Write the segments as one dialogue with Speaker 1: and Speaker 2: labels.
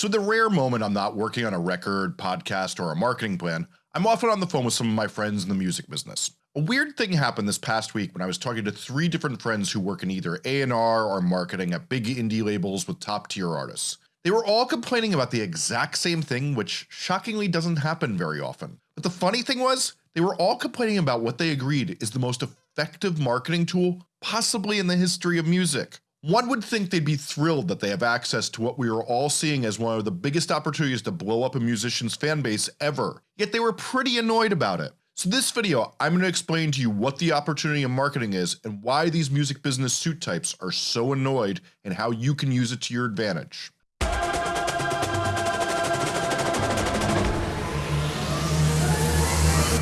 Speaker 1: So the rare moment I'm not working on a record, podcast, or a marketing plan, I'm often on the phone with some of my friends in the music business. A weird thing happened this past week when I was talking to three different friends who work in either A&R or marketing at big indie labels with top tier artists. They were all complaining about the exact same thing which shockingly doesn't happen very often. But the funny thing was, they were all complaining about what they agreed is the most effective marketing tool possibly in the history of music. One would think they'd be thrilled that they have access to what we are all seeing as one of the biggest opportunities to blow up a musician's fan base ever, yet they were pretty annoyed about it. So this video I'm going to explain to you what the opportunity in marketing is and why these music business suit types are so annoyed and how you can use it to your advantage.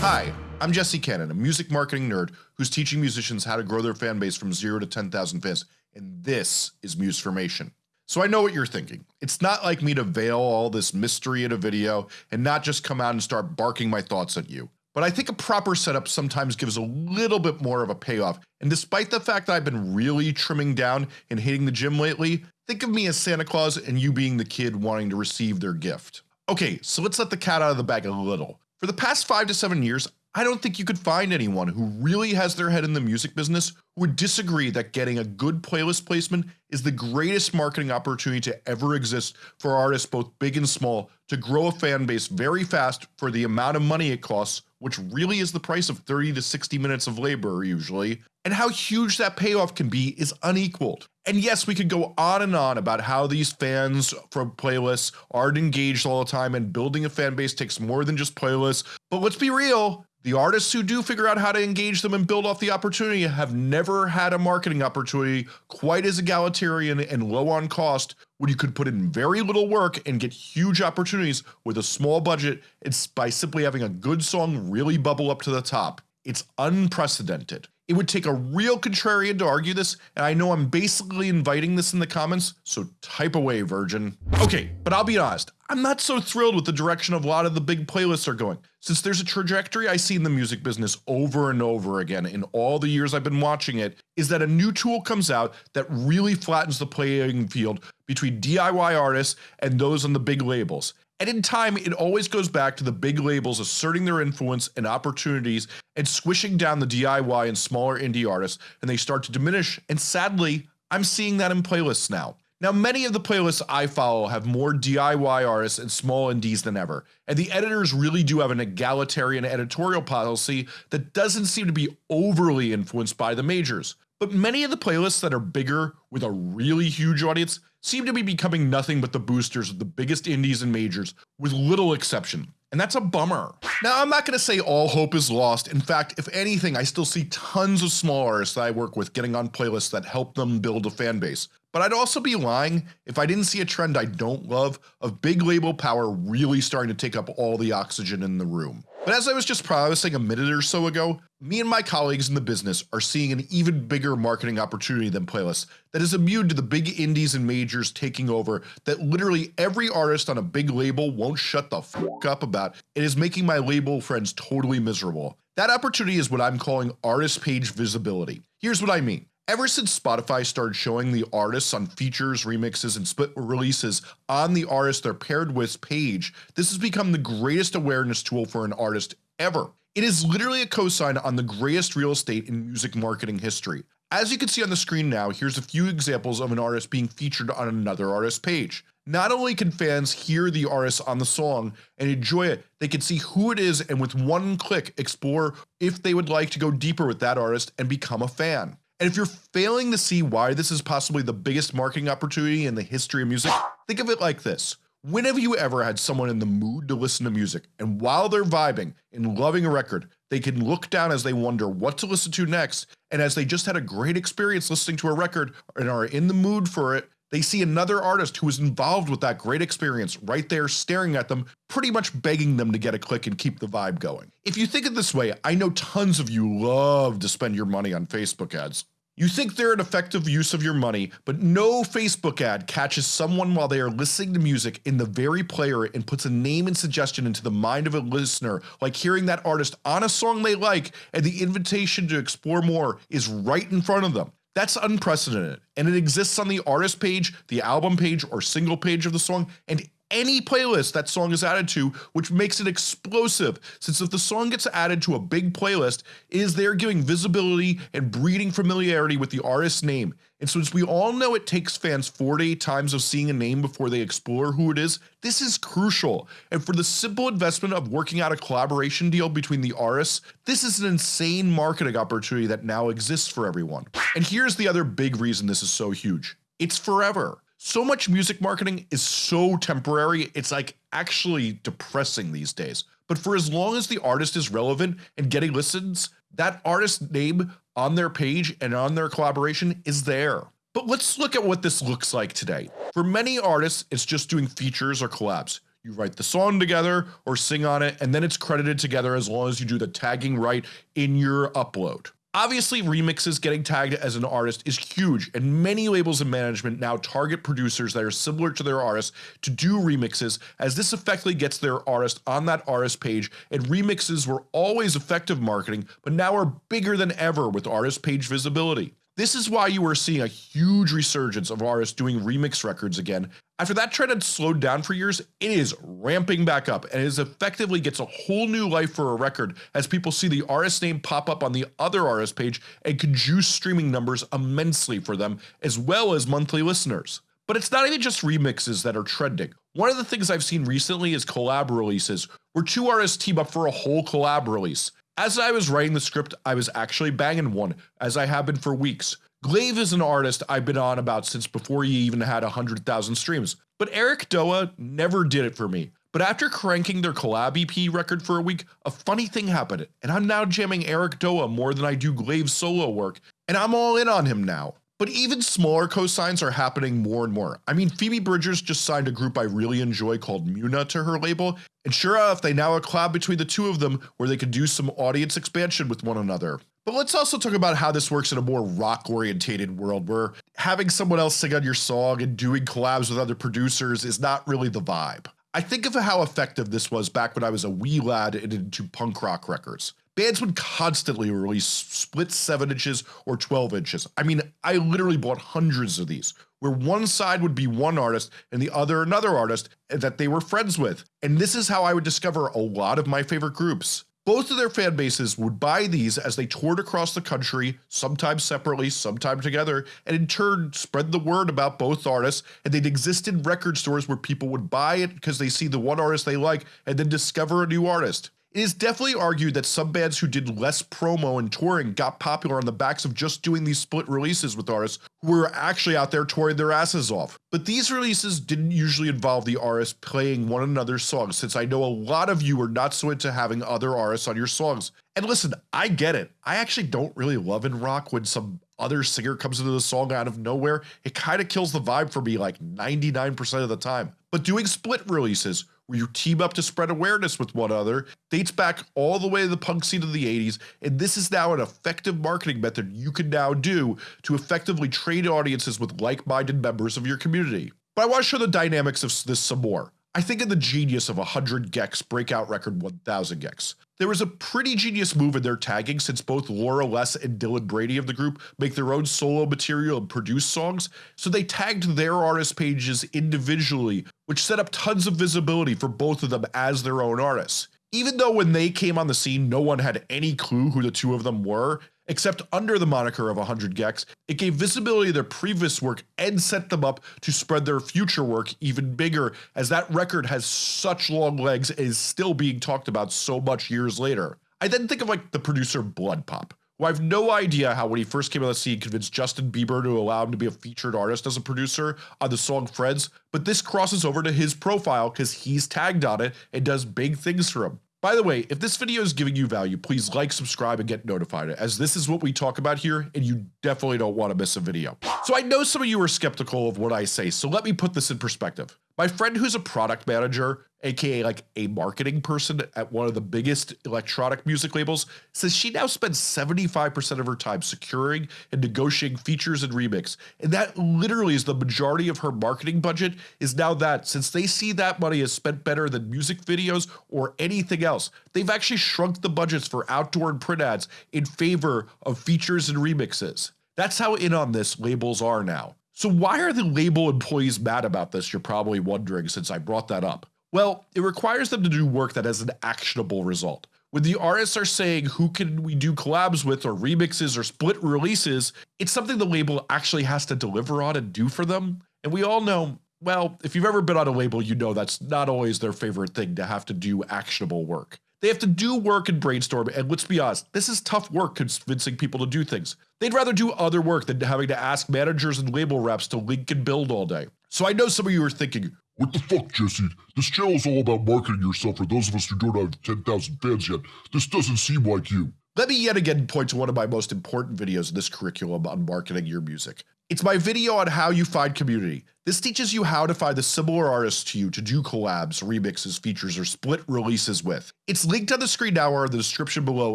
Speaker 1: Hi, I'm Jesse Cannon, a music marketing nerd who's teaching musicians how to grow their fan base from 0 to 10,000 fans and this is Musformation. So I know what you're thinking. It's not like me to veil all this mystery in a video and not just come out and start barking my thoughts at you. But I think a proper setup sometimes gives a little bit more of a payoff and despite the fact that I've been really trimming down and hitting the gym lately, think of me as Santa Claus and you being the kid wanting to receive their gift. Okay, so let's let the cat out of the bag a little. For the past 5 to 7 years, I don't think you could find anyone who really has their head in the music business who would disagree that getting a good playlist placement is the greatest marketing opportunity to ever exist for artists both big and small to grow a fan base very fast for the amount of money it costs which really is the price of 30 to 60 minutes of labor usually and how huge that payoff can be is unequaled. And yes we could go on and on about how these fans from playlists aren't engaged all the time and building a fan base takes more than just playlists but let's be real the artists who do figure out how to engage them and build off the opportunity have never had a marketing opportunity quite as egalitarian and low on cost when you could put in very little work and get huge opportunities with a small budget it's by simply having a good song really bubble up to the top. It's unprecedented. It would take a real contrarian to argue this and I know I'm basically inviting this in the comments so type away virgin. Okay but I'll be honest I'm not so thrilled with the direction of a lot of the big playlists are going since there's a trajectory I see in the music business over and over again in all the years I've been watching it is that a new tool comes out that really flattens the playing field between DIY artists and those on the big labels and in time it always goes back to the big labels asserting their influence and opportunities and squishing down the DIY and smaller indie artists and they start to diminish and sadly I'm seeing that in playlists now. Now many of the playlists I follow have more DIY artists and small indies than ever and the editors really do have an egalitarian editorial policy that doesn't seem to be overly influenced by the majors. But many of the playlists that are bigger with a really huge audience seem to be becoming nothing but the boosters of the biggest indies and majors with little exception and that's a bummer. Now I'm not gonna say all hope is lost in fact if anything I still see tons of small artists that I work with getting on playlists that help them build a fan base but I'd also be lying if I didn't see a trend I don't love of big label power really starting to take up all the oxygen in the room. But as I was just promising a minute or so ago, me and my colleagues in the business are seeing an even bigger marketing opportunity than playlists that is immune to the big indies and majors taking over that literally every artist on a big label won't shut the up about and is making my label friends totally miserable. That opportunity is what I'm calling artist page visibility. Here's what I mean. Ever since Spotify started showing the artists on features, remixes, and split releases on the artist they're paired with page, this has become the greatest awareness tool for an artist ever. It is literally a cosign on the greatest real estate in music marketing history. As you can see on the screen now, here's a few examples of an artist being featured on another artist page. Not only can fans hear the artist on the song and enjoy it, they can see who it is and with one click explore if they would like to go deeper with that artist and become a fan. And if you're failing to see why this is possibly the biggest marketing opportunity in the history of music, think of it like this. When have you ever had someone in the mood to listen to music and while they're vibing and loving a record, they can look down as they wonder what to listen to next and as they just had a great experience listening to a record and are in the mood for it, they see another artist who is involved with that great experience right there staring at them pretty much begging them to get a click and keep the vibe going. If you think it this way I know tons of you love to spend your money on Facebook ads. You think they're an effective use of your money, but no Facebook ad catches someone while they are listening to music in the very player and puts a name and suggestion into the mind of a listener like hearing that artist on a song they like and the invitation to explore more is right in front of them. That's unprecedented and it exists on the artist page, the album page, or single page of the song and any playlist that song is added to which makes it explosive since if the song gets added to a big playlist is they're giving visibility and breeding familiarity with the artist's name and since we all know it takes fans 4 to 8 times of seeing a name before they explore who it is, this is crucial, and for the simple investment of working out a collaboration deal between the artists, this is an insane marketing opportunity that now exists for everyone. And here's the other big reason this is so huge. It's forever. So much music marketing is so temporary, it's like actually depressing these days. But for as long as the artist is relevant and getting listens, that artist's name on their page and on their collaboration is there. But let's look at what this looks like today. For many artists, it's just doing features or collabs. You write the song together or sing on it and then it's credited together as long as you do the tagging right in your upload. Obviously remixes getting tagged as an artist is huge and many labels and management now target producers that are similar to their artists to do remixes as this effectively gets their artist on that artist page and remixes were always effective marketing but now are bigger than ever with artist page visibility. This is why you are seeing a huge resurgence of artists doing remix records again. After that trend had slowed down for years, it is ramping back up and it effectively gets a whole new life for a record as people see the artist name pop up on the other artist page and can juice streaming numbers immensely for them as well as monthly listeners. But it's not even just remixes that are trending. One of the things I've seen recently is collab releases, where two artists team up for a whole collab release. As I was writing the script I was actually banging one, as I have been for weeks. Glaive is an artist I've been on about since before he even had 100,000 streams, but Eric Doa never did it for me. But after cranking their collab EP record for a week, a funny thing happened and I'm now jamming Eric Doa more than I do Glaive's solo work and I'm all in on him now. But even smaller cosigns are happening more and more. I mean Phoebe Bridgers just signed a group I really enjoy called Muna to her label and sure enough they now a collab between the two of them where they could do some audience expansion with one another. But let's also talk about how this works in a more rock orientated world where having someone else sing on your song and doing collabs with other producers is not really the vibe. I think of how effective this was back when I was a wee lad and into punk rock records. Bands would constantly release split 7 inches or 12 inches. I mean I literally bought hundreds of these where one side would be one artist and the other another artist that they were friends with. And this is how I would discover a lot of my favorite groups. Both of their fan bases would buy these as they toured across the country, sometimes separately, sometimes together, and in turn spread the word about both artists and they'd exist in record stores where people would buy it because they see the one artist they like and then discover a new artist. It is definitely argued that some bands who did less promo and touring got popular on the backs of just doing these split releases with artists were actually out there touring their asses off. But these releases didn't usually involve the artists playing one another's songs since I know a lot of you are not so into having other artists on your songs. And listen, I get it. I actually don't really love in rock when some other singer comes into the song out of nowhere. It kinda kills the vibe for me like 99% of the time. But doing split releases where you team up to spread awareness with one another dates back all the way to the punk scene of the 80s and this is now an effective marketing method you can now do to effectively trade audiences with like-minded members of your community. But I want to show the dynamics of this some more. I think of the genius of 100 gecs breakout record 1000 gecs. There was a pretty genius move in their tagging since both Laura Les and Dylan Brady of the group make their own solo material and produce songs, so they tagged their artist pages individually which set up tons of visibility for both of them as their own artists. Even though when they came on the scene no one had any clue who the two of them were, except under the moniker of 100 gecs, it gave visibility to their previous work and set them up to spread their future work even bigger as that record has such long legs and is still being talked about so much years later. I then think of like the producer BloodPop who I have no idea how when he first came on the scene convinced Justin Bieber to allow him to be a featured artist as a producer on the song Friends, but this crosses over to his profile because he's tagged on it and does big things for him. By the way, if this video is giving you value, please like, subscribe, and get notified as this is what we talk about here and you definitely don't want to miss a video. So I know some of you are skeptical of what I say, so let me put this in perspective. My friend who's a product manager aka like a marketing person at one of the biggest electronic music labels says she now spends 75% of her time securing and negotiating features and remix. And that literally is the majority of her marketing budget is now that. Since they see that money is spent better than music videos or anything else they've actually shrunk the budgets for outdoor and print ads in favor of features and remixes. That's how in on this labels are now So why are the label employees mad about this you're probably wondering since I brought that up. Well, it requires them to do work that has an actionable result. When the artists are saying who can we do collabs with or remixes or split releases, it's something the label actually has to deliver on and do for them. And we all know, well, if you've ever been on a label, you know that's not always their favorite thing to have to do actionable work. They have to do work and brainstorm and let's be honest, this is tough work convincing people to do things. They'd rather do other work than having to ask managers and label reps to link and build all day. So I know some of you are thinking,
Speaker 2: what the fuck, Jesse? This channel is all about marketing yourself for those of us who don't have 10,000 fans yet. This doesn't seem like you.
Speaker 1: Let me yet again point to one of my most important videos in this curriculum on marketing your music. It's my video on how you find community. This teaches you how to find the similar artists to you to do collabs, remixes, features, or split releases with. It's linked on the screen now or in the description below.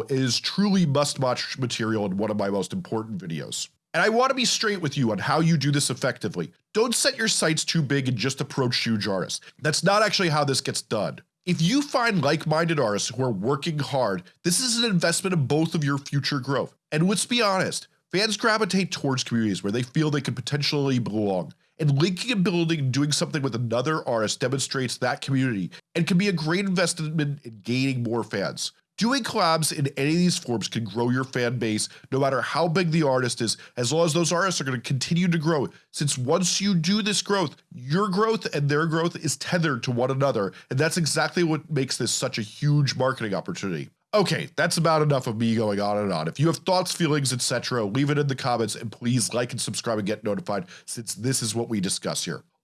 Speaker 1: It is truly must-watch material in one of my most important videos. And I want to be straight with you on how you do this effectively. Don't set your sights too big and just approach huge artists. That's not actually how this gets done. If you find like-minded artists who are working hard, this is an investment in both of your future growth. And let's be honest, fans gravitate towards communities where they feel they could potentially belong. And linking and building and doing something with another artist demonstrates that community and can be a great investment in gaining more fans. Doing collabs in any of these forms can grow your fan base no matter how big the artist is as long as those artists are going to continue to grow since once you do this growth your growth and their growth is tethered to one another and that's exactly what makes this such a huge marketing opportunity. Okay, that's about enough of me going on and on. If you have thoughts, feelings, etc., leave it in the comments and please like and subscribe and get notified since this is what we discuss here.